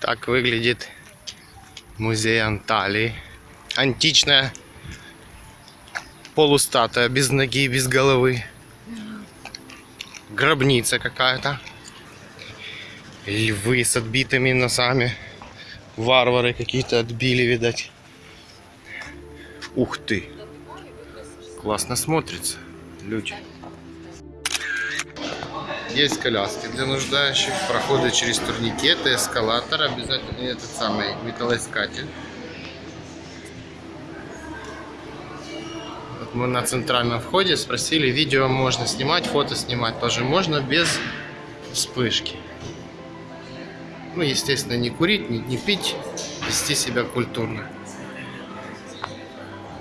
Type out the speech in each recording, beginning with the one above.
Так выглядит музей Анталии. Античная полустатуя без ноги, без головы. Гробница какая-то. Львы с отбитыми носами. Варвары какие-то отбили, видать. Ух ты! Классно смотрится. Люди. Есть коляски для нуждающих, проходы через турникеты, эскалатор, обязательно этот самый металлоискатель. Вот мы на центральном входе спросили, видео можно снимать, фото снимать тоже можно без вспышки. Ну, естественно, не курить, не, не пить, вести себя культурно.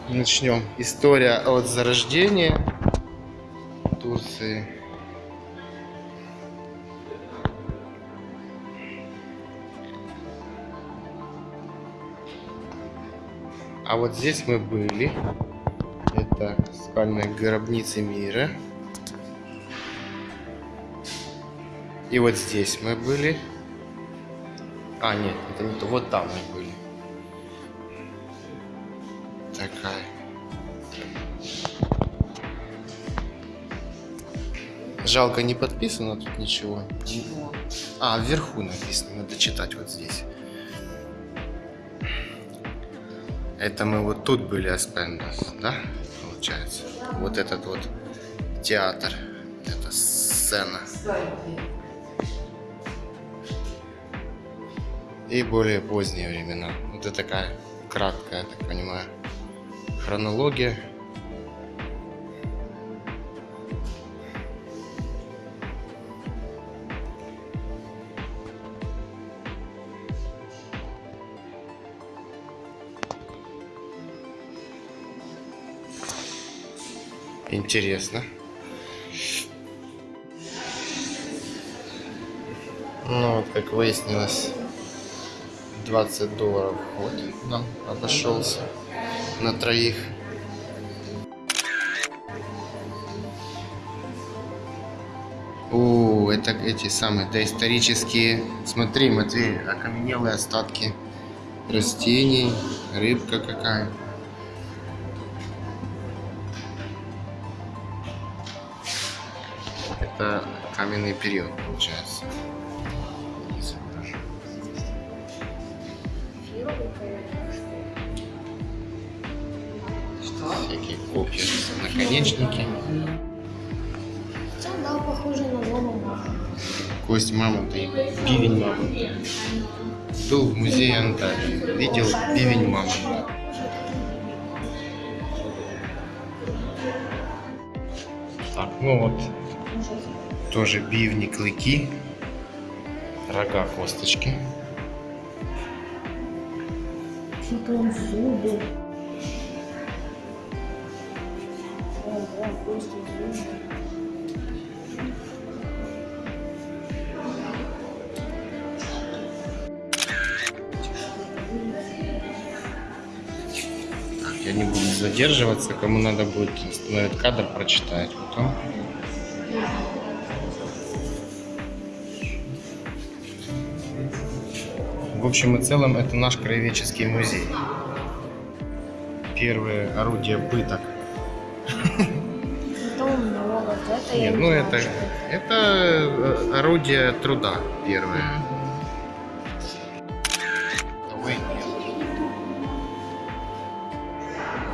Начнем. История от зарождения Турции. А вот здесь мы были. Это скальная гробница мира. И вот здесь мы были. А, нет, это не то. Вот там мы были. Такая. Жалко, не подписано тут ничего. Чего? А, вверху написано, надо читать вот здесь. Это мы вот тут были Аспендос, да? Получается. Вот этот вот театр. Это сцена. И более поздние времена. Это такая краткая, я так понимаю, хронология. Интересно. Ну, вот как выяснилось, 20 долларов вход нам обошелся на троих. О, это эти самые доисторические, смотри, Матвей, окаменелые остатки растений, рыбка какая. Каменный период, получается. Что? Всякие копья, наконечники. Хотя, да, похоже на лому Кость мамонта и бивень мамонта. Был в музее Анталии. Видел бивень мамонта. Так, ну вот, тоже бивни, клыки, рога, косточки. Потом зубы. Ого, кости, зубы. Так, я не буду задерживаться, кому надо будет остановить кадр, прочитать потом. В общем и целом, это наш краеведческий музей. Первые орудия пыток. Это много, это Нет, не ну это, это э, орудие труда первое.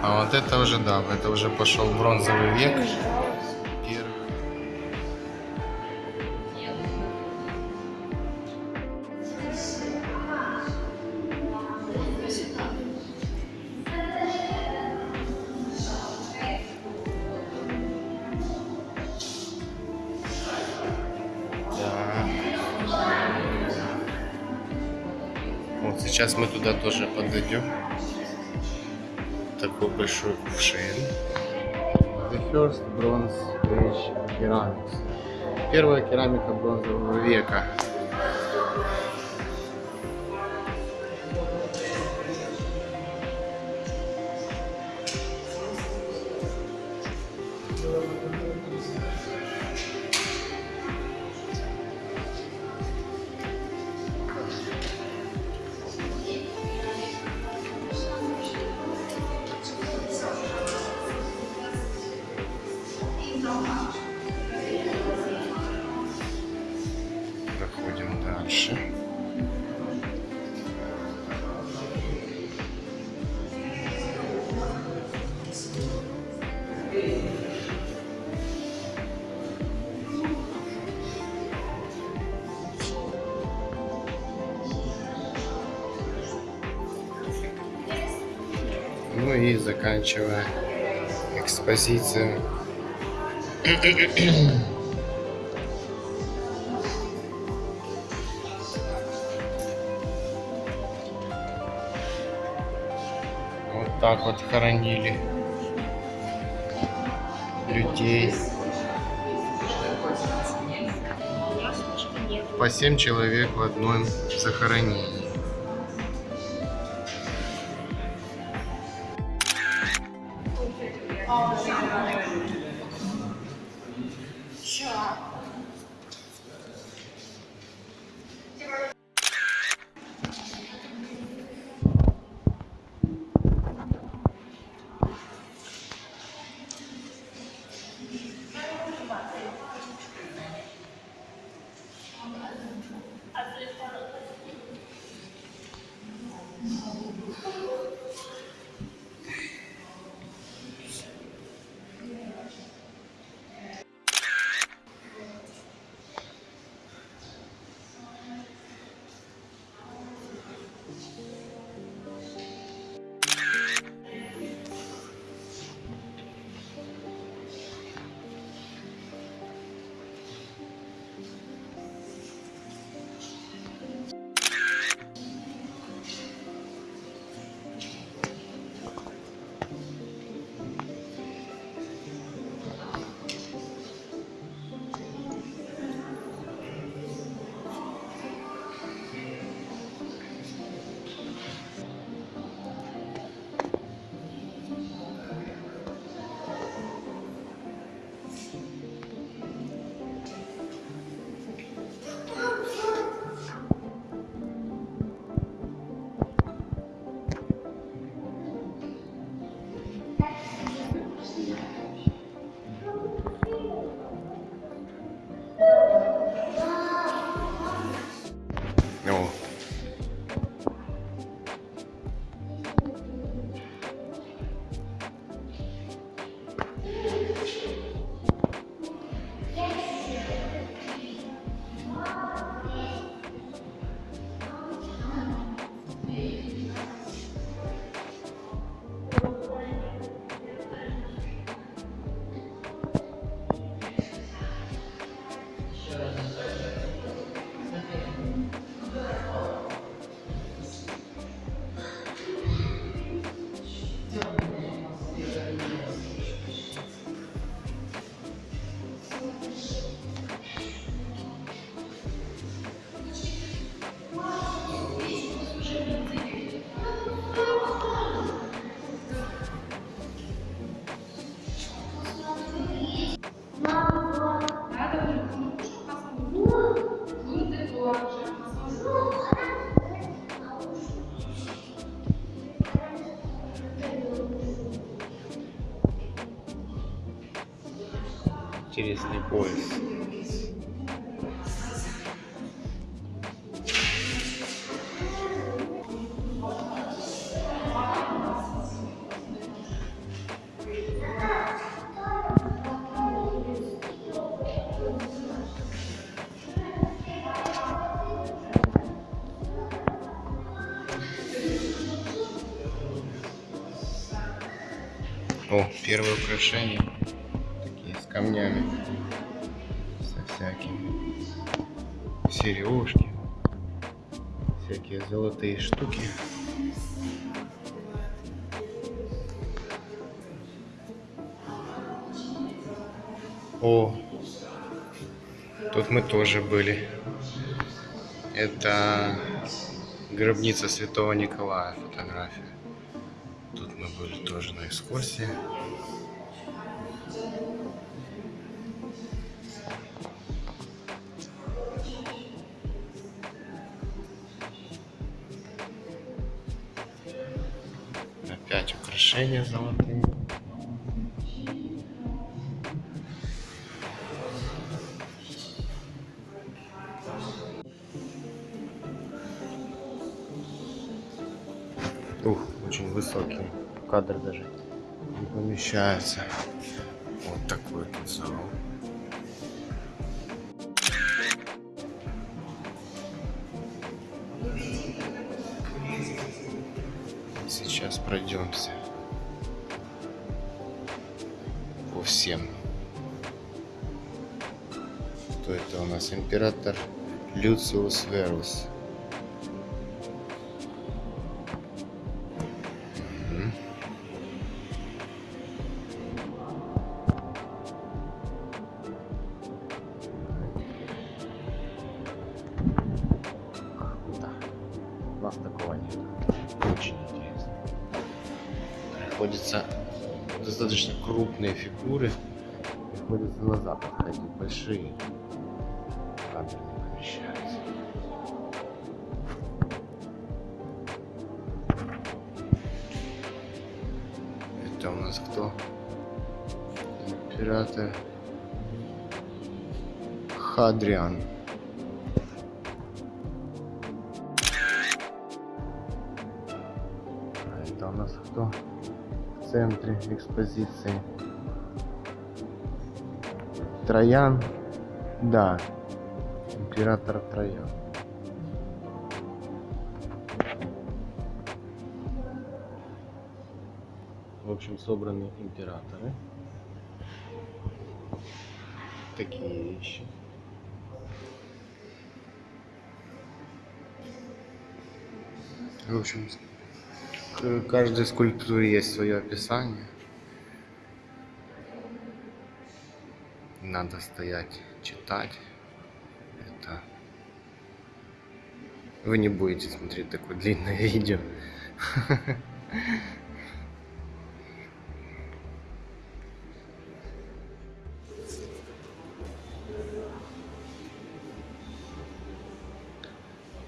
А вот это уже, да, это уже пошел бронзовый век. Туда тоже подойдем. Такой большой кувшин. The first bronze age ceramics. Первая керамика бронзового века. И заканчивая экспозицию. Вот так вот хоронили людей. По 7 человек в одном захоронении. Интересный пояс. О, первое украшение. Со всякими. Сережки. Всякие золотые штуки. О, тут мы тоже были. Это гробница Святого Николая фотография. Тут мы были тоже на экскурсии. Не помещается. Вот такой тут зал. Сейчас пройдемся по всем. Кто это у нас? Император Люциус Верус. Крупные фигуры. Приходится назад отходить. Большие. Кадр не помещается. Это у нас кто? Император Хадриан. А это у нас кто? В центре экспозиции. Троян. Да. Император Троян. В общем, собраны императоры. Такие вещи. В общем, к каждой скульптуре есть свое описание. Надо стоять, читать. Это вы не будете смотреть такое длинное видео.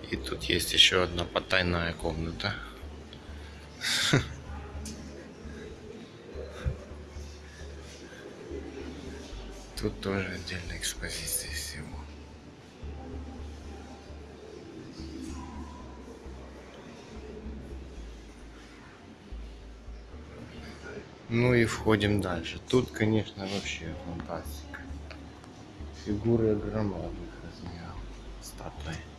И тут есть еще одна потайная комната. Тут тоже отдельная экспозиция всего. Ну и входим дальше. Тут, конечно, вообще фантастика. Фигуры громадных размеров. Статуи.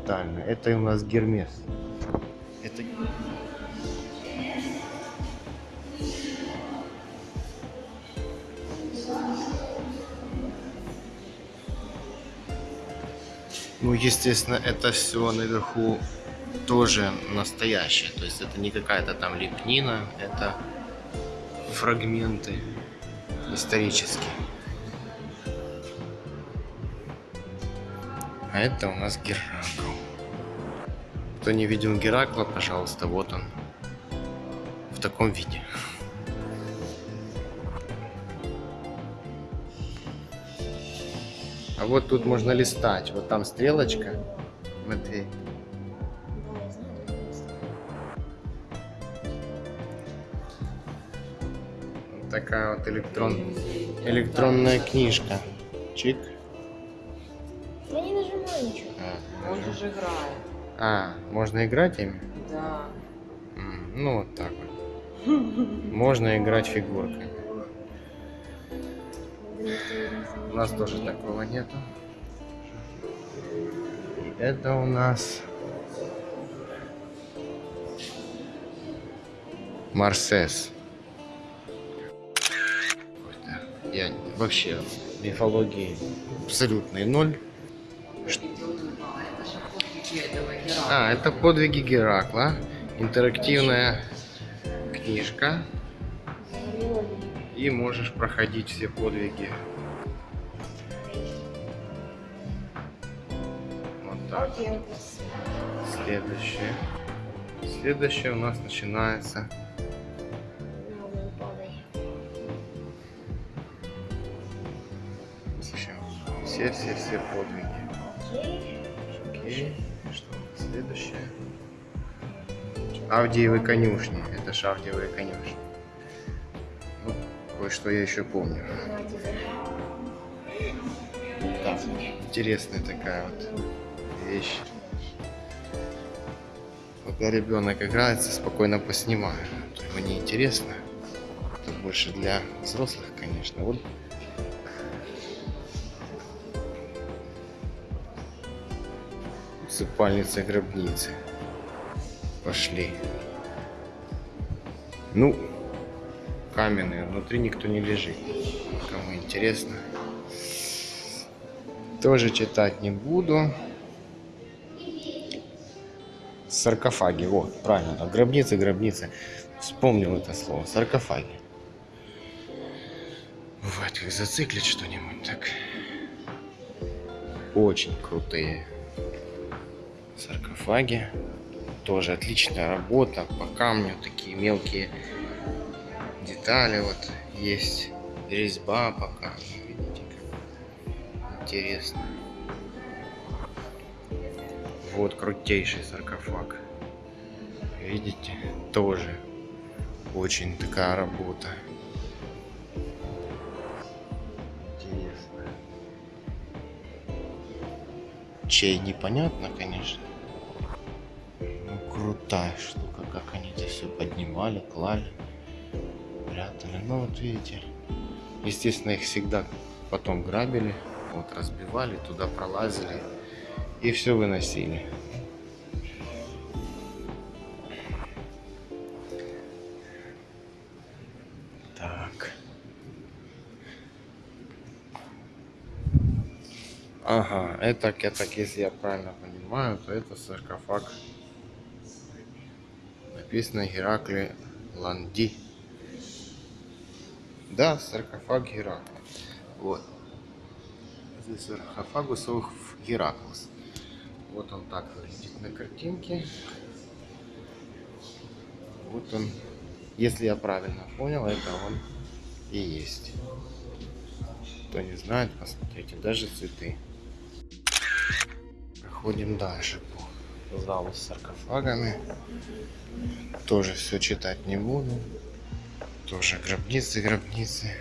Монументально. Это у нас Гермес. Это... Ну, естественно, это все наверху тоже настоящее. То есть это не какая-то там лепнина, это фрагменты исторические. А это у нас Геракл. Кто не видел Геракла, пожалуйста, вот он. В таком виде. А вот тут можно листать. Вот там стрелочка. Матвей. Вот такая вот электрон... электронная книжка. Чик. Я не нажимаю ничего. А, Он же играет. А, можно играть ими? Да. Ну, вот так вот. Можно играть фигурками. У нас тоже такого нету. И это у нас Марсес. Я вообще мифологии абсолютный ноль. А, это подвиги Геракла. Интерактивная книжка. И можешь проходить все подвиги. Вот так. Следующее. Следующее у нас начинается. Все-все-все подвиги. Окей. Что следующее? Авдиевы конюшни. Это ж Авдиевые конюшни. Ну, кое-что я еще помню. Да, интересная такая вот вещь. Пока ребенок играется, спокойно поснимаю. А то Ему не интересно. Это больше для взрослых, конечно. Вот усыпальница гробницы. Пошли. Ну, каменные, внутри никто не лежит. Кому интересно. Тоже читать не буду. Саркофаги, вот, правильно, гробницы, гробницы. Вспомнил это слово, саркофаги. Бывает, как зациклит что-нибудь, так. Очень крутые саркофаги. Тоже отличная работа по камню, такие мелкие детали вот есть. Резьба по камню, видите, как интересно. Вот крутейший саркофаг. Видите, тоже очень такая работа. Интересно. Чей непонятно, конечно. Крутая штука, как они это все поднимали, клали, прятали. Ну, вот видите. Естественно, их всегда потом грабили, вот разбивали, туда пролазили и все выносили. Так. Ага, это, так, если я правильно понимаю, то это саркофаг. Написано Геракли Ланди. Да, саркофаг Геракла. Вот. Здесь саркофагус ох Гераклс. Вот он так выглядит на картинке. Вот он, если я правильно понял, это он и есть. Кто не знает, посмотрите, даже цветы. Проходим дальше по залу с саркофагами. Тоже все читать не буду. Тоже гробницы, гробницы.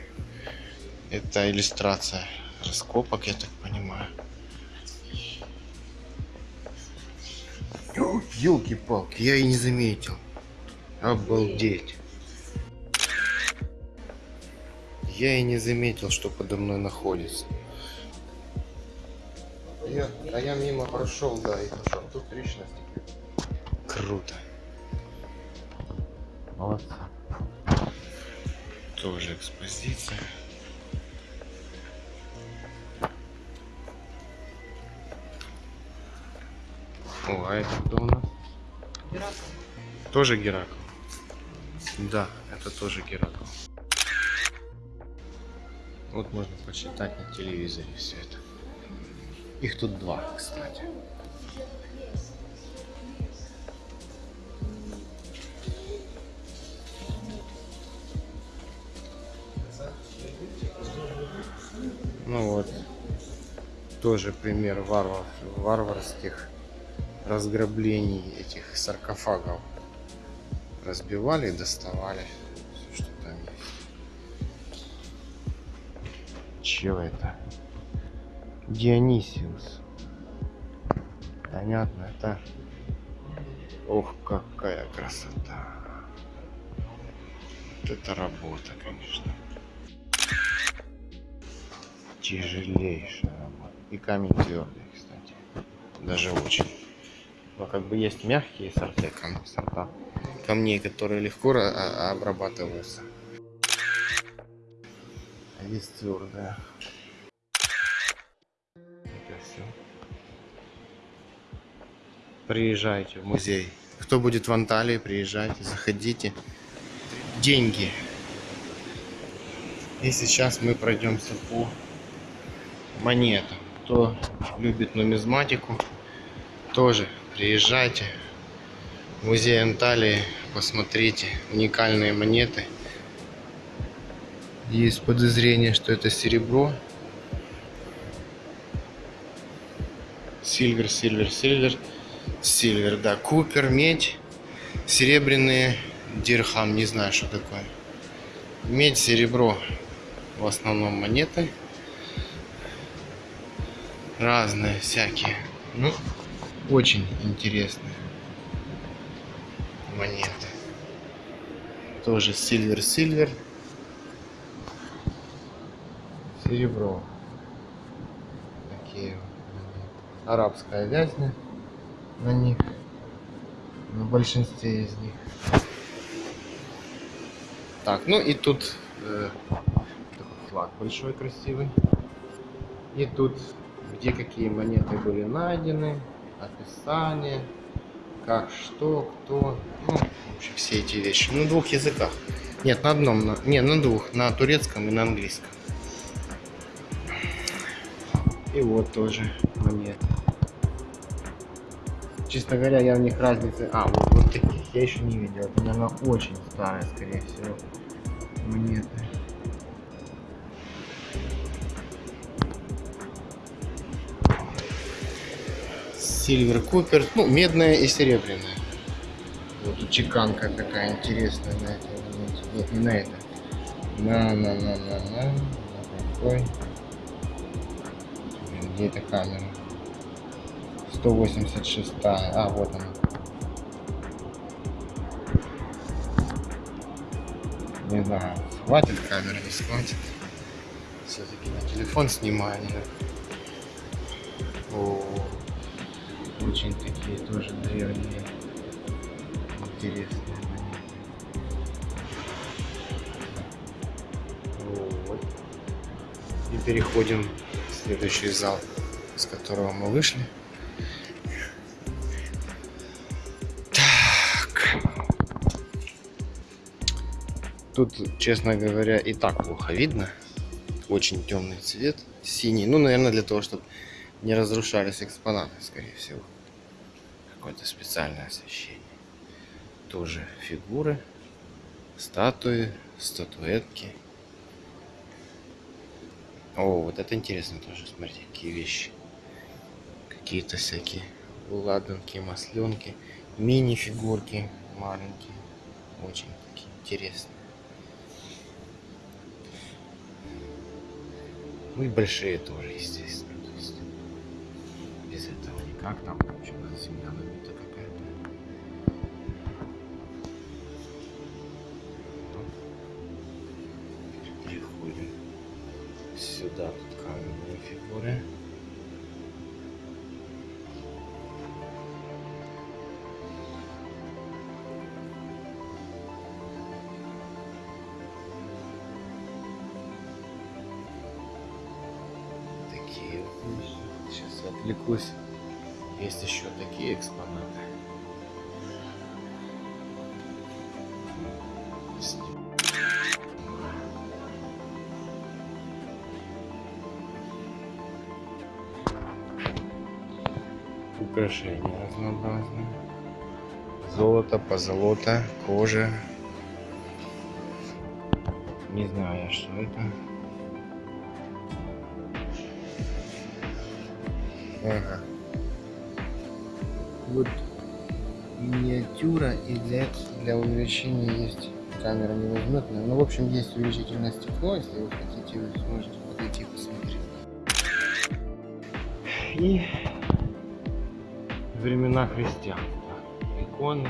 Это иллюстрация раскопок, я так понимаю. Елки-палки, я и не заметил. Обалдеть. Я и не заметил, что подо мной находится. Я, а я мимо прошел, да, и пошел. Тут личность. Круто. Молодцы. Тоже экспозиция. О, а это кто у нас? Тоже Геракл. Да, это тоже Геракл. Вот можно почитать на телевизоре все это. Их тут два, кстати. Ну вот, тоже пример варвар, варварских разграблений этих саркофагов. Разбивали доставали все, что там есть. Чего это? Дионисиус. Понятно, это... Ох, какая красота. Вот это работа, конечно. Тяжелейшая работа. И камень твердый, кстати. Даже очень. Но как бы есть мягкие сорта, сорта камней, которые легко а- обрабатываются. А есть твердая. Это все. Приезжайте в музей. Кто будет в Анталии, приезжайте, заходите. Деньги. И сейчас мы пройдемся по монетам. Кто любит нумизматику, тоже приезжайте. В музей Анталии, посмотрите уникальные монеты. Есть подозрение, что это серебро. Silver, silver, silver. Silver, да. Copper, медь. Серебряные дирхам, не знаю, что такое. Медь, серебро. В основном монеты. Разные всякие. Ну, очень интересные монеты. Тоже silver-silver. Серебро. Такие монеты. Арабская вязь на- них. На большинстве из них. Так, ну и тут э, флаг большой красивый. И тут, где какие монеты были найдены, описание, как, что, кто, ну, в общем, все эти вещи. На двух языках. Нет, на одном, на, не, на двух, на турецком и на английском. И вот тоже монеты. Честно говоря, я в них разницы... А, вот, вот таких я еще не видел. Это, наверное, очень старые, скорее всего, монеты. Сильвер Купер, ну, медная и серебряная. Вот тут чеканка такая интересная на монете. Нет, не на это. На, на, на, на, на. Какой? Где эта камера? 186. А, вот она. Не знаю, хватит камеры, не схватит. Все-таки на телефон снимаю. не на- О, очень такие тоже древние, интересные монеты. Вот. И переходим в следующий зал, с которого мы вышли. Тут, честно говоря, и так плохо видно. Очень темный цвет, синий. Ну, наверное, для того, чтобы не разрушались экспонаты, скорее всего. Какое-то специальное освещение. Тоже фигуры, статуи, статуэтки. О, вот это интересно тоже, смотрите, какие вещи. Какие-то всякие ладанки, масленки, мини-фигурки маленькие. Очень такие интересные. Ну и большие тоже, естественно. То есть без этого никак. Там вообще земля набита какая-то. Ну, Переходим сюда. Тут каменные фигуры. Вот отвлекусь. Есть еще такие экспонаты. Украшения разнообразные. Золото, позолота, кожа. Не знаю, что это. Ага. Вот миниатюра и для, для увеличения есть камера не возьмет. Ну, в общем, есть увеличительное стекло, если вы хотите, вы сможете подойти посмотреть. И времена христианства. Иконы.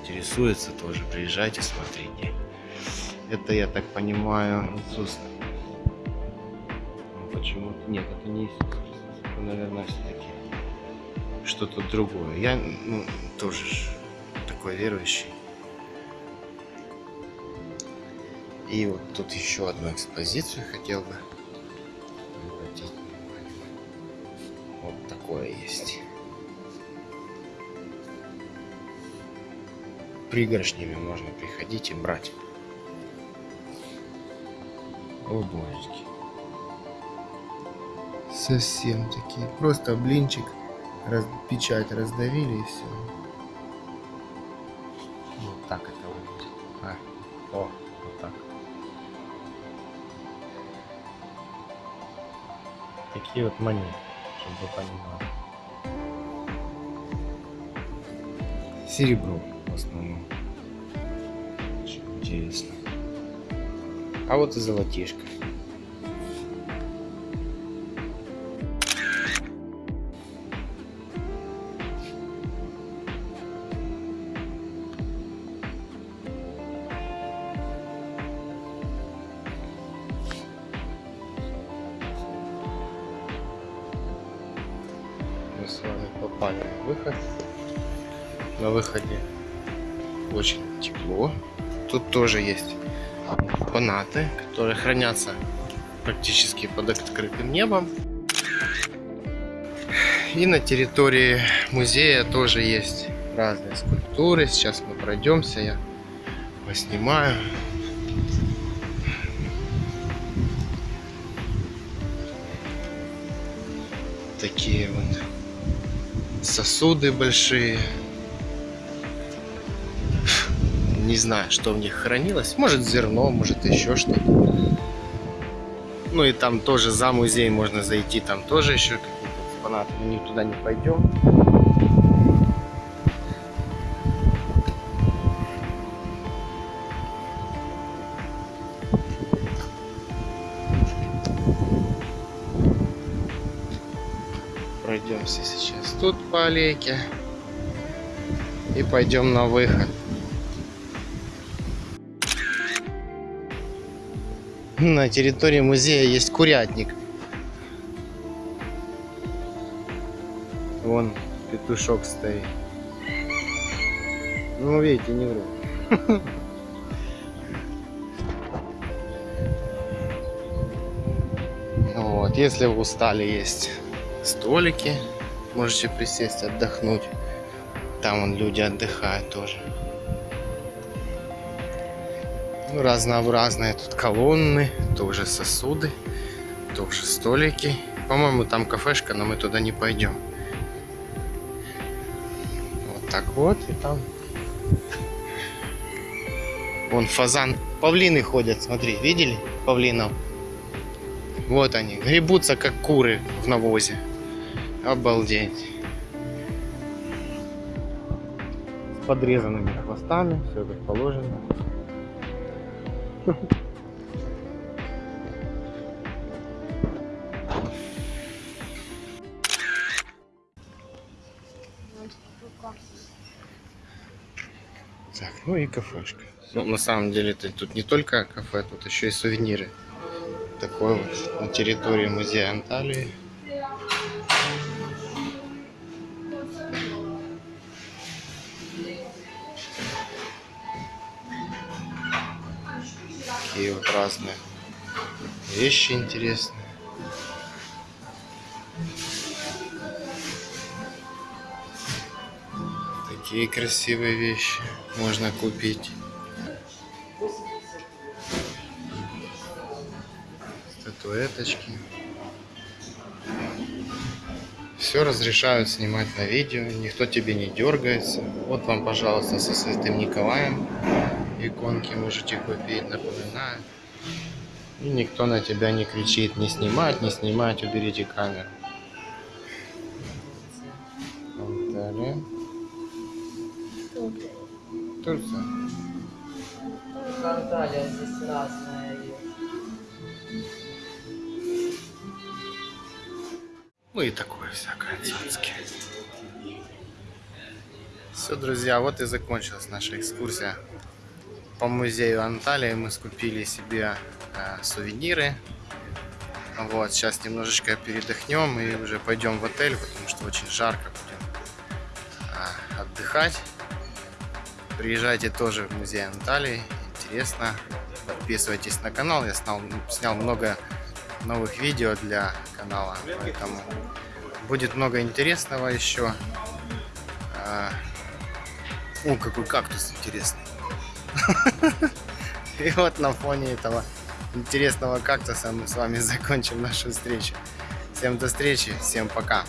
Интересуется тоже, приезжайте, смотрите. Это, я так понимаю, Иисус ну, почему-то нет, это не Иисус Это, наверное, все-таки что-то другое. Я ну, тоже такой верующий. И вот тут еще одну экспозицию хотел бы обратить внимание. Вот такое есть. Пригоршнями можно приходить и брать. О, божечки. Совсем такие. Просто блинчик, раз, печать раздавили и все. Вот так это выглядит. А, о, вот так. Такие вот монеты, чтобы вы. Серебро в основном. Очень интересно. А вот и золотишко. Тоже есть фанаты, которые хранятся практически под открытым небом. И на территории музея тоже есть разные скульптуры. Сейчас мы пройдемся, я поснимаю. Такие вот сосуды большие. Не знаю, что в них хранилось. Может зерно, может еще что-то. Ну и там тоже за музей можно зайти, там тоже еще какие-то экспонаты. Мы туда не пойдем. Пройдемся сейчас тут по аллейке. И пойдем на выход. На территории музея есть курятник. Вон петушок стоит. Ну, видите, не вру. Вот, если вы устали, есть столики. Можете присесть, отдохнуть. Там вон люди отдыхают тоже. Разнообразные тут колонны, тоже сосуды, тоже столики. По-моему, там кафешка, но мы туда не пойдем. Вот так вот, и там... Вон фазан. Павлины ходят, смотри, видели павлинов? Вот они, гребутся как куры в навозе. Обалдеть. С подрезанными хвостами, все как положено. Так, ну и кафешка. Ну, на самом деле, это тут не только кафе, тут еще и сувениры. Такой вот на территории музея Анталии. Такие вот разные вещи интересные. Такие красивые вещи можно купить. Статуэточки. Все разрешают снимать на видео, никто тебе не дергается. Вот вам, пожалуйста, со Святым Николаем иконки можете купить, напоминаю. И никто на тебя не кричит, не снимать, не снимать, уберите камеру. Анталия. Турция. Анталия здесь разная. Ну и такое всякое цацки. Все, друзья, вот и закончилась наша экскурсия по музею Анталии. Мы скупили себе э, сувениры. Вот, сейчас немножечко передохнем и уже пойдем в отель, потому что очень жарко будем э, отдыхать. Приезжайте тоже в музей Анталии, интересно. Подписывайтесь на канал, я снял, снял много новых видео для канала, поэтому будет много интересного еще. А, О, какой кактус интересный. И вот на фоне этого интересного кактуса мы с вами закончим нашу встречу. Всем до встречи, всем пока.